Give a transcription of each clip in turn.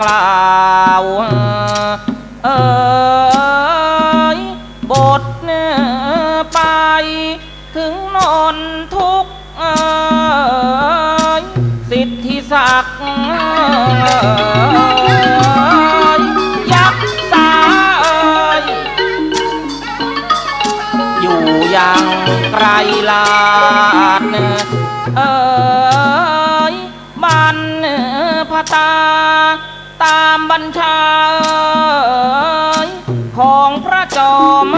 กล่าวเอยบทไป ถึงนอนทุกข์เอยสิทธิศักดิ์ยักษ์สายอยู่อย่างไกลลาดเอย ตามบัญชาของพระจอม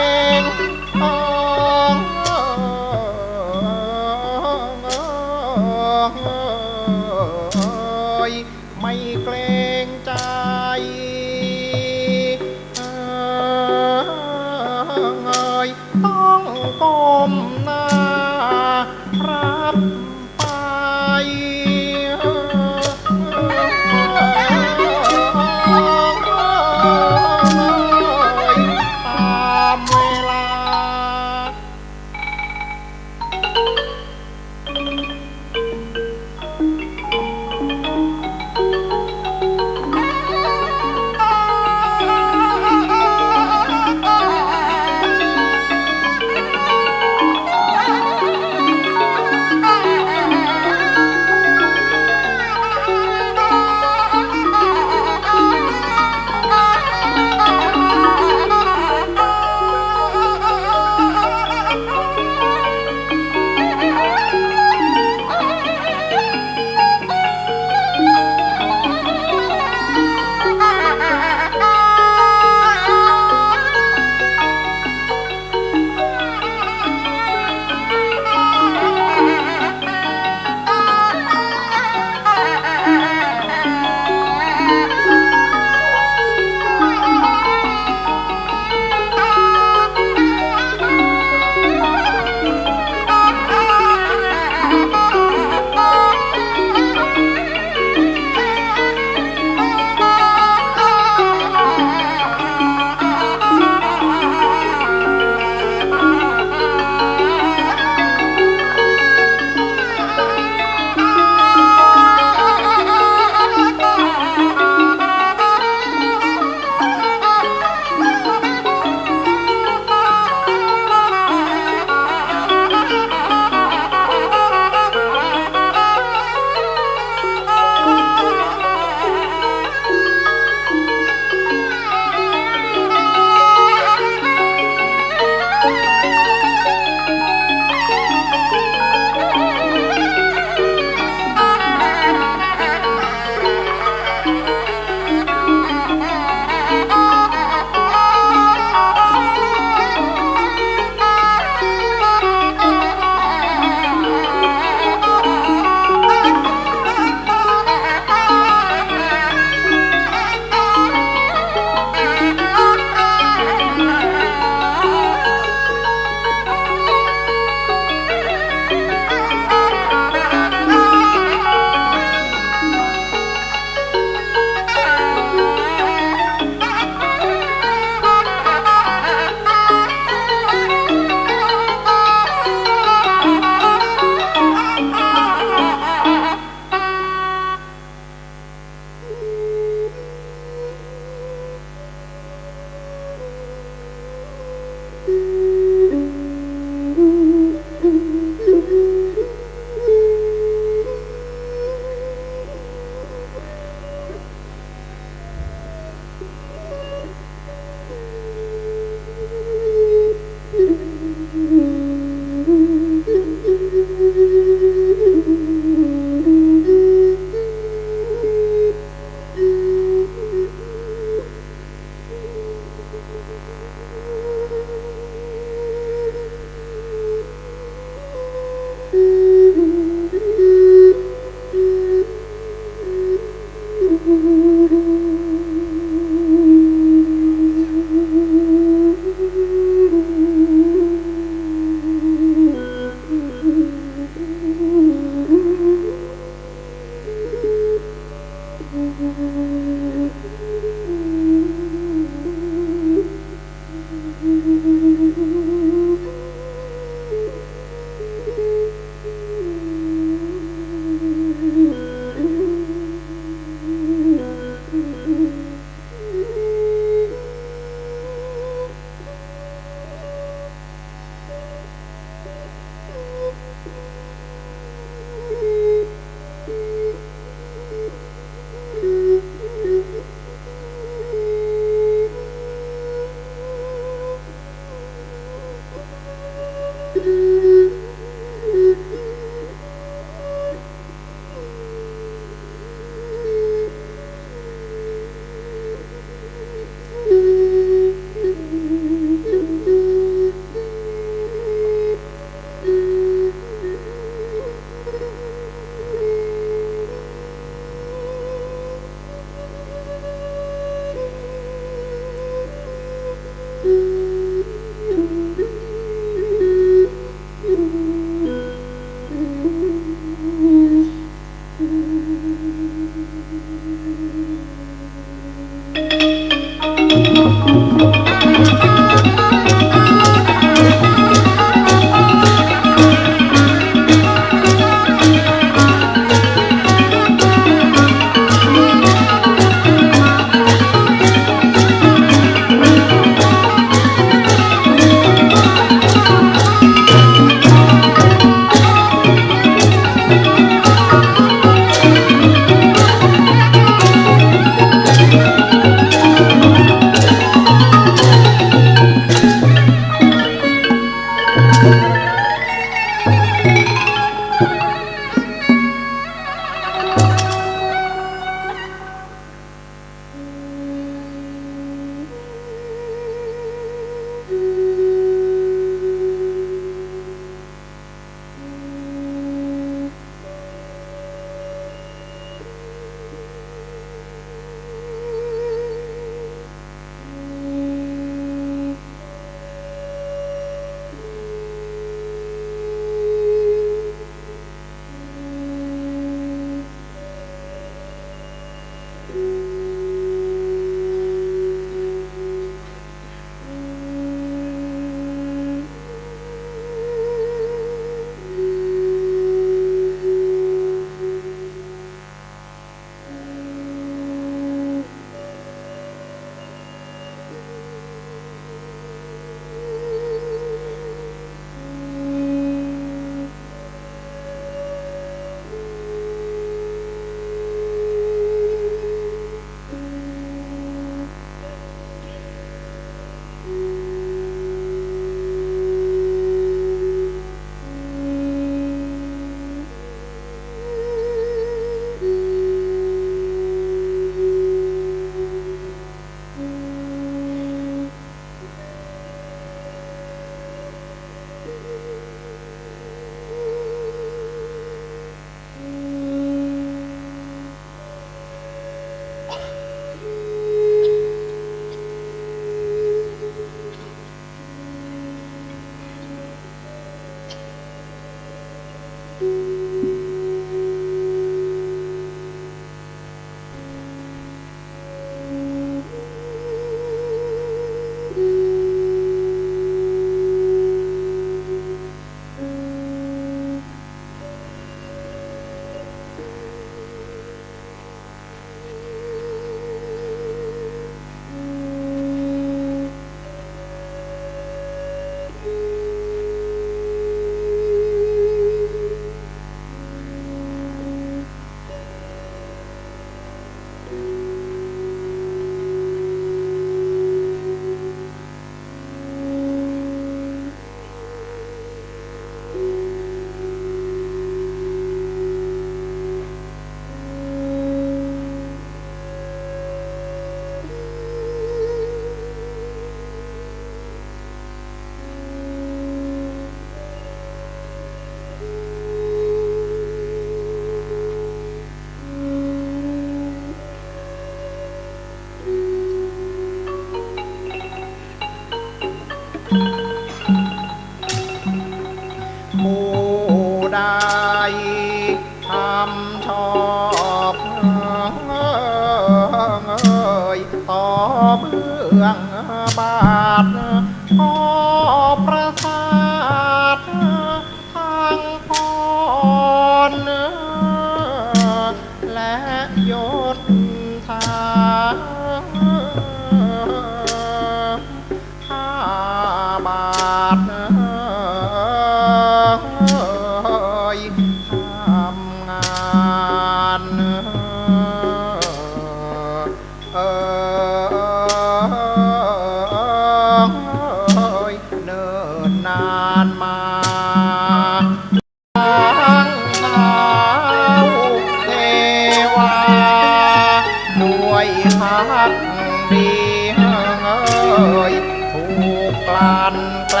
ลานแปล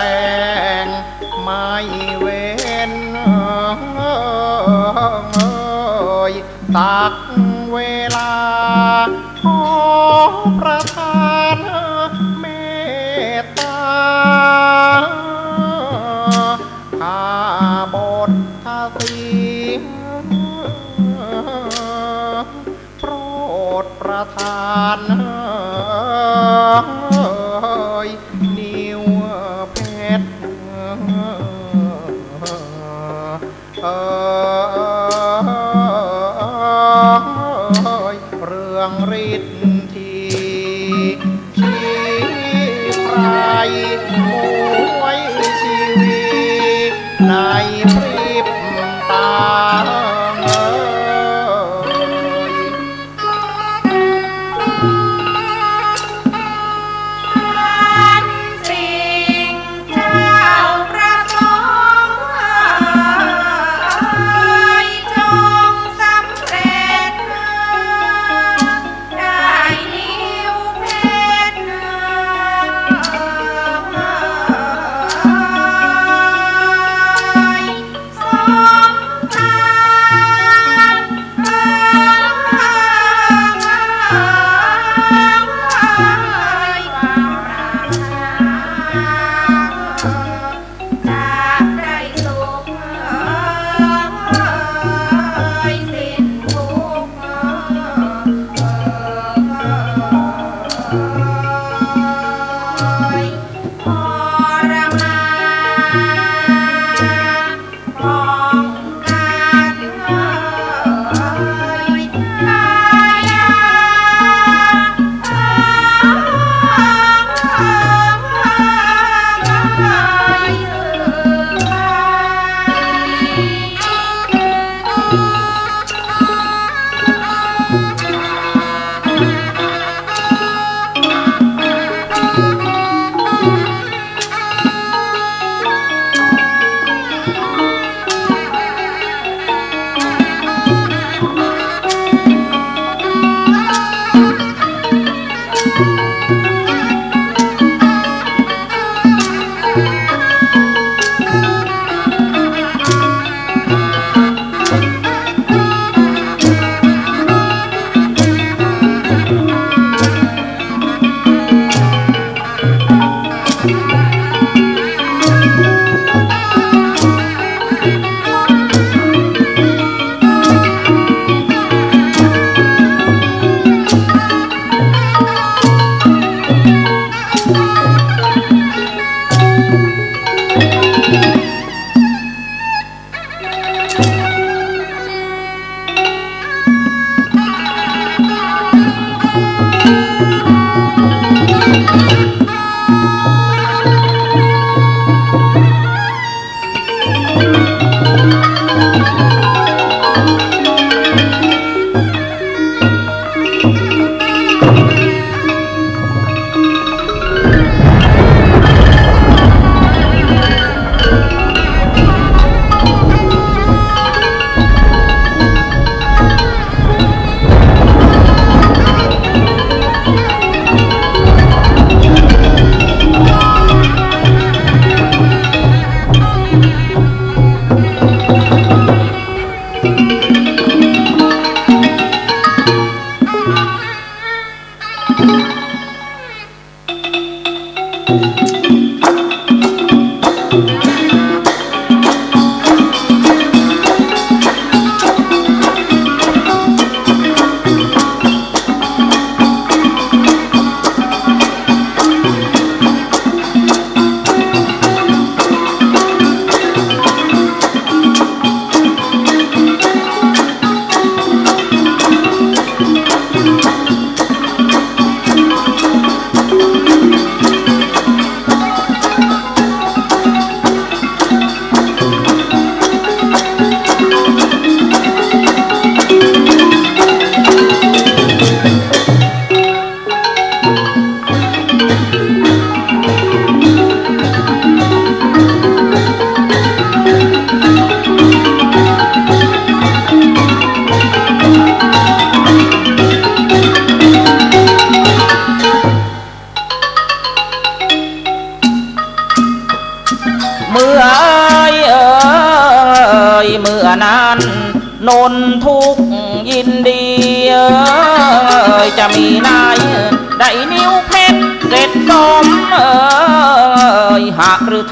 งไม่เว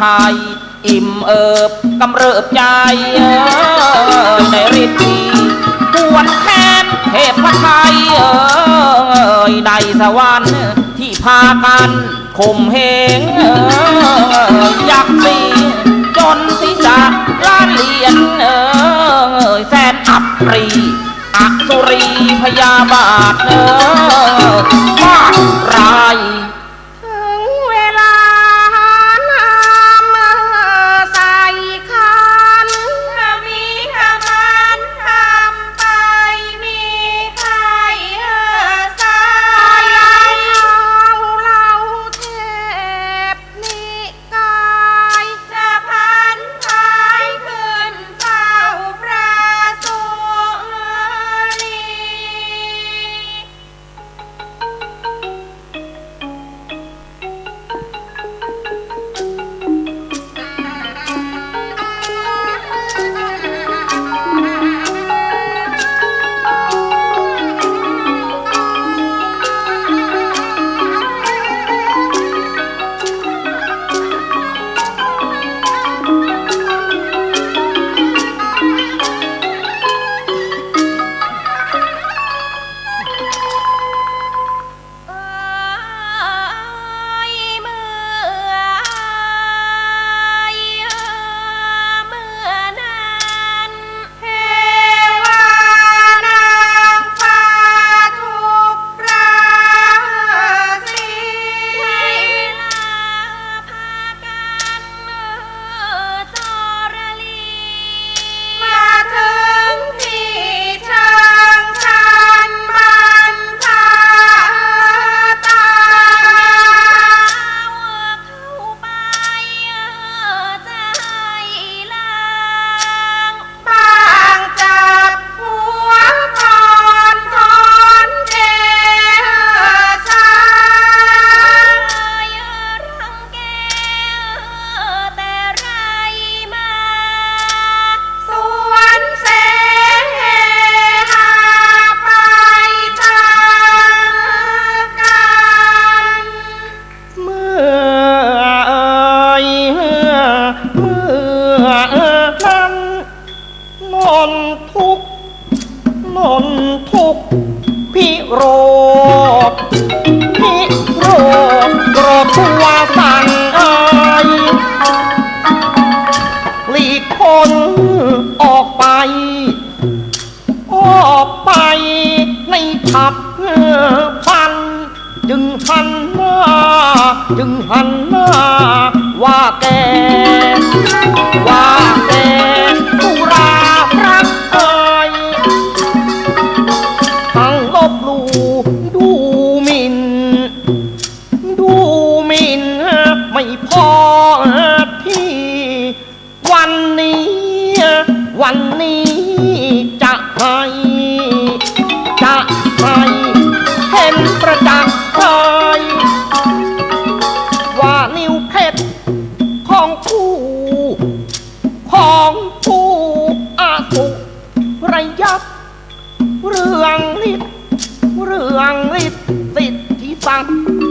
ทย อิ่มเอิบกำเริบใจในฤทธิ์ปวดแค้นเทพไทยเอ่ยในสวรรค์ที่พากันข่มเหงอยากษ์สีจนศีรษะล้านเหรียญเอ่แสนอับปรีอักสุรีพยาบาทเอ่มาดราย นออกไป ออกไปในผับพัน จึงหันหน้าจึงหันหน้าว่าแก ว่าแก pang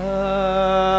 เ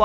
ว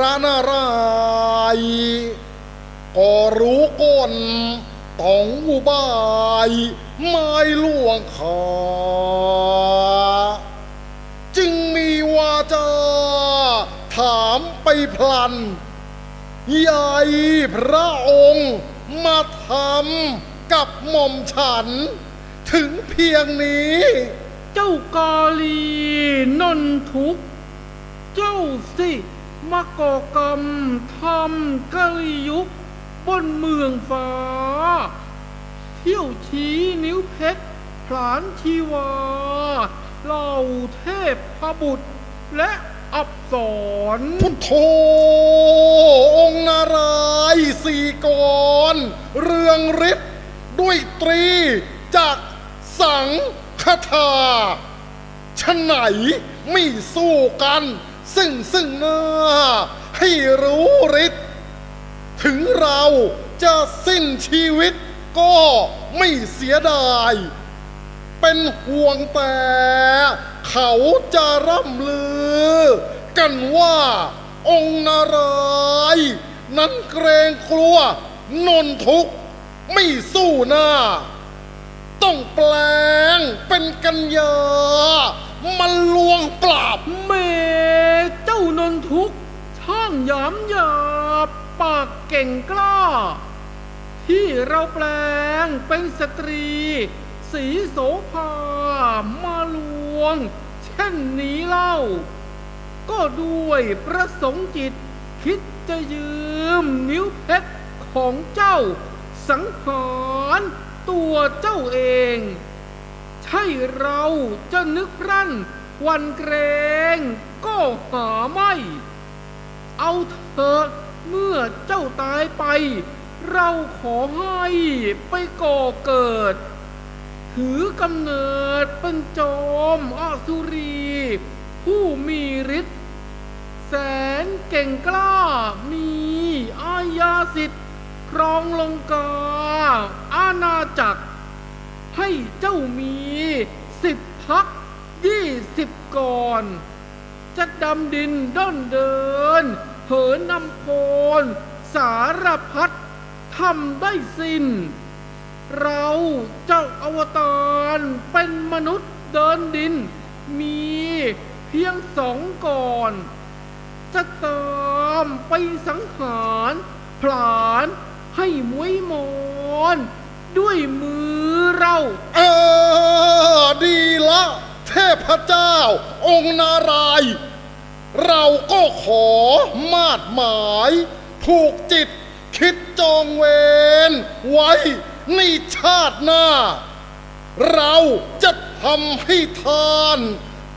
ระนารายก็รู้ก้นต้องอุบายไม่ล่วงขาจึงมีวาจา ถามไปพลันใหญ่พระองค์มาทำกับหม่อมฉัน ถึงเพียงนี้ เจ้ากาลีนนทุก เจ้าสิ มาก่อกรรมทำกะลิยุคบนเมืองฟ้า เที่ยวชี้นิ้วเพชรผลานชีวาเหล่าเทพพบุตรและอับสรพุทโธองค์นารายณ์สี่กรเรืองฤทธิ์ด้วยตรีจากสังคทาชะไหนไม่สู้กัน ซึ่งซึ่งหน้า ให้รู้ฤทธิ์ถึงเราจะสิ้นชีวิตก็ไม่เสียดาย เป็นห่วงแต่ เขาจะร่ำลือ กันว่าองค์นารายณ์นั้นเกรงกลัวนนทุกข์ไม่สู้หน้า ต้องแปลงเป็นกัญญา มันลวงปราบเมเจ้านนทุกข์ช่างหยามหยาบปากเก่งกล้า ที่เราแปลงเป็นสตรี สีโสภามาลวง เช่นนี้เล่า ก็ด้วยประสงค์จิต คิดจะยืมนิ้วเพชรของเจ้า สังหารตัวเจ้าเอง ใช่เราจะนึกรั่นวันเกรงก็หาไม่ เอาเถอะเมื่อเจ้าตายไป เราขอให้ไปก่อเกิด ถือกำเนิดเป็นจอมอสุรี ผู้มีฤทธิ์แสนเก่งกล้ามีอาญาสิทธิ์ครองลงกาอาณาจักร ให้เจ้ามีสิบพักยี่สิบก่อน จะดำดินด้อนเดิน เหินนำโพลสารพัดทำได้สิ้น เราเจ้าอวตารเป็นมนุษย์เดินดิน มีเพียงสองก่อน จะตามไปสังหารผลานให้มวยมอน ด้วยมือ เรา เออ ดีละ เทพเจ้า องค์นารายณ์เราก็ขอมาดหมาย ผูกจิต คิดจองเวรไว้ในชาติหน้า เราจะทำให้ทาน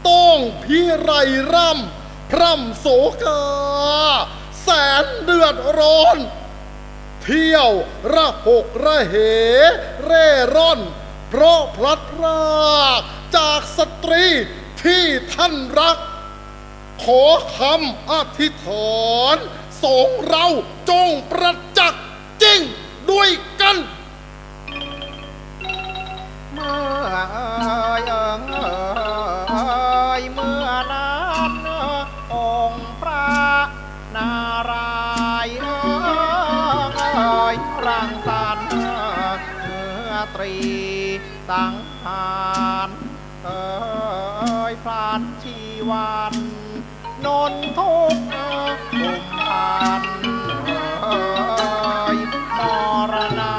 ต้องพิไรร่ำพร่ำโศกา แสนเดือดร้อน เที่ยวระหกระเห เร่ร่อน เพราะพลัดพรากจากสตรีที่ท่านรัก ขอคำอธิษฐานสองเราจงประจักษ์จริงด้วยกันเมื่อเอ่ยเอ่งเยเมื่อนั้นองค์พระนารายณ์ ยร่างสรรค์เนื้อตรีสังหารเอ่ยพลานชีวันนนทุกข์กุมพันเอ่ยมรณา